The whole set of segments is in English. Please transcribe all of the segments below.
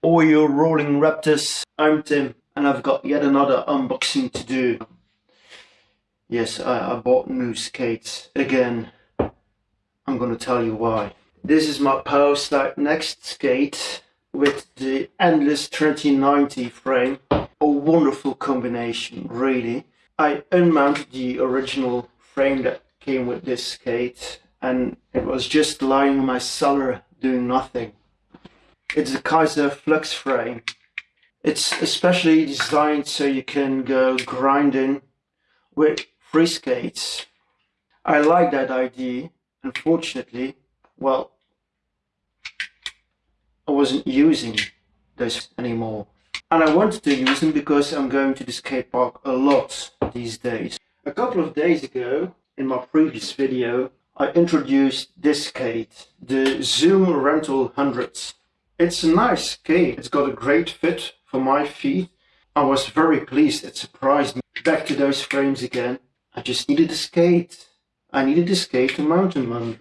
All you rolling raptors, I'm Tim, and I've got yet another unboxing to do. Yes, I, I bought new skates again. I'm gonna tell you why. This is my Power Powerslide Next skate with the Endless 2090 frame. A wonderful combination, really. I unmounted the original frame that came with this skate and it was just lying in my cellar doing nothing. It's a Kizer Flux frame. It's especially designed so you can go grinding with free skates. I like that idea. Unfortunately, well, I wasn't using this anymore. And I wanted to use them because I'm going to the skate park a lot these days. A couple of days ago, in my previous video, I introduced this skate, the Zoom Rental 100. It's a nice skate. It's got a great fit for my feet. I was very pleased. It surprised me. Back to those frames again. I just needed a skate. I needed a skate to mountain under.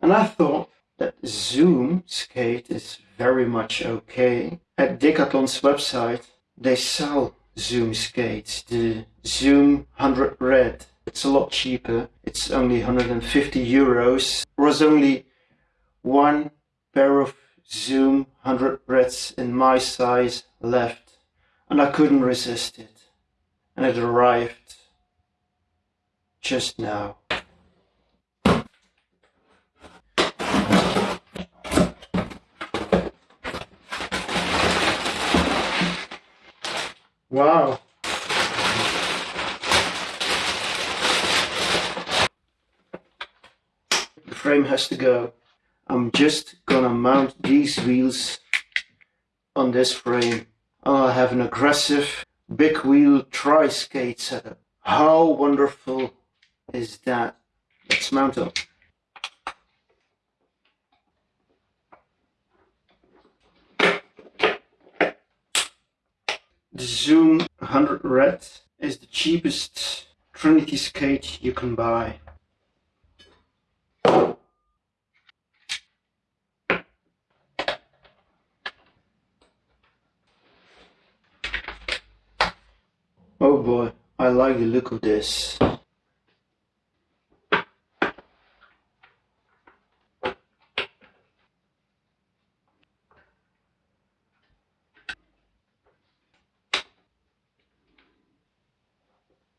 And I thought that Zoom skate is very much okay. At Decathlon's website, they sell Zoom skates, the Zoom 100 Red. It's a lot cheaper. It's only 150 euros. There was only one pair of Zoom 100 breaths in my size left and I couldn't resist it. And it arrived just now. Wow. The frame has to go. I'm just gonna mount these wheels on this frame. Oh, I'll have an aggressive big wheel tri-skate setup. How wonderful is that? Let's mount up. The Zoom 100 Red is the cheapest Trinity skate you can buy. Boy, I like the look of this.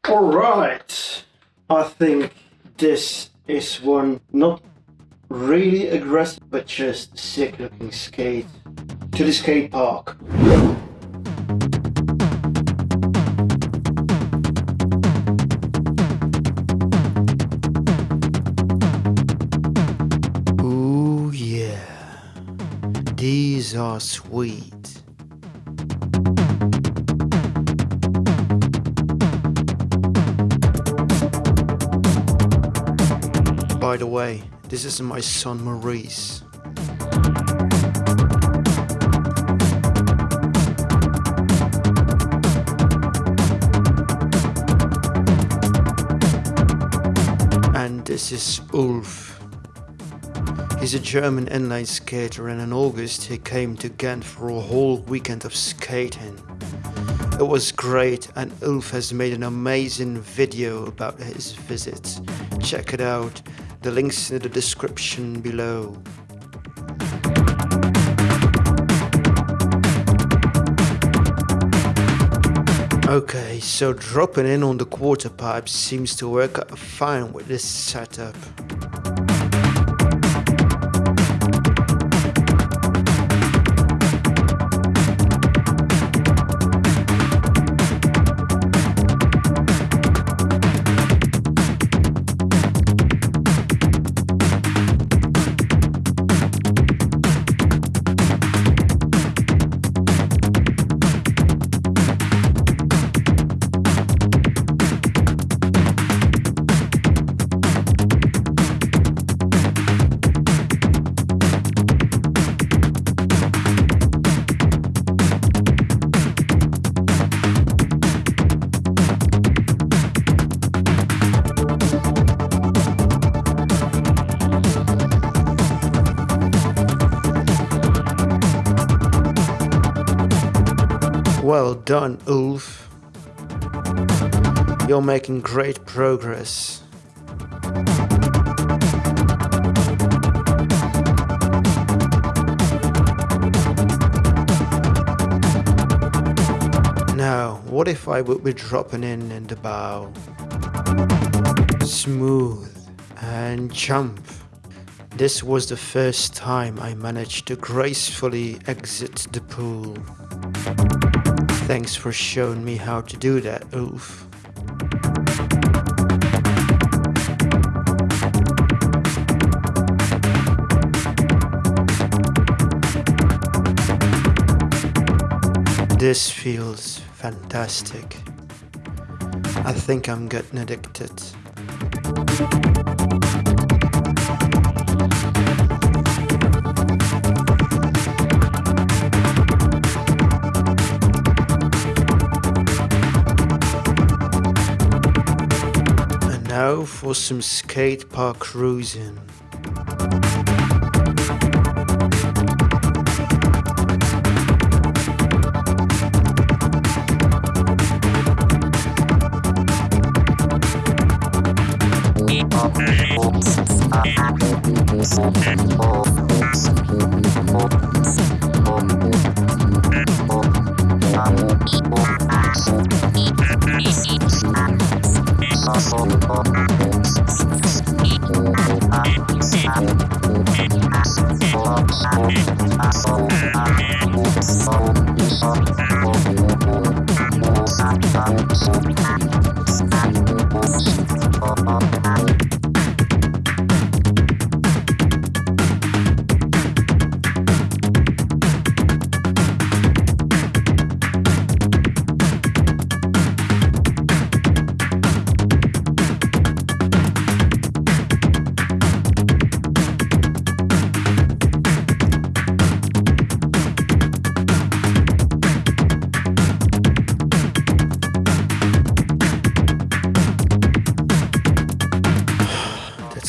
Alright, I think this is one not really aggressive but just sick looking skate to the skate park. These are sweet. By the way, this is my son Maurice. And this is Ulf. He's a German inline skater and in August he came to Ghent for a whole weekend of skating. It was great and Ulf has made an amazing video about his visit. Check it out, the link's in the description below. Okay, so dropping in on the quarter pipe seems to work fine with this setup. Well done, Ulf. You're making great progress. Now, what if I would be dropping in in the bow? Smooth and jump. This was the first time I managed to gracefully exit the pool. Thanks for showing me how to do that, Ulf. This feels fantastic. I think I'm getting addicted. Now for some skate park cruising. That Beat.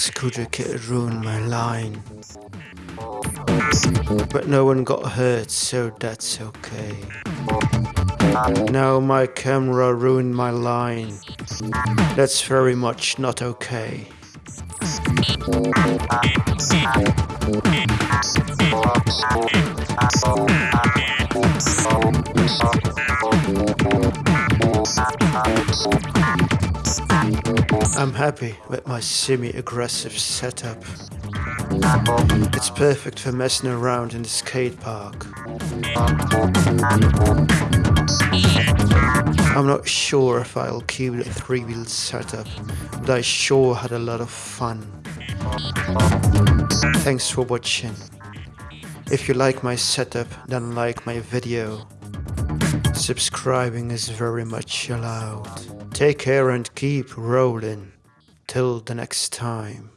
Scooter kid ruined my line. But no one got hurt, so that's okay. Now my camera ruined my line. That's very much not okay. I'm happy with my semi-aggressive setup. It's perfect for messing around in the skate park. I'm not sure if I'll keep the three-wheel setup, but I sure had a lot of fun. Thanks for watching. If you like my setup, then like my video. Subscribing is very much allowed. Take care and keep rolling. Till the next time.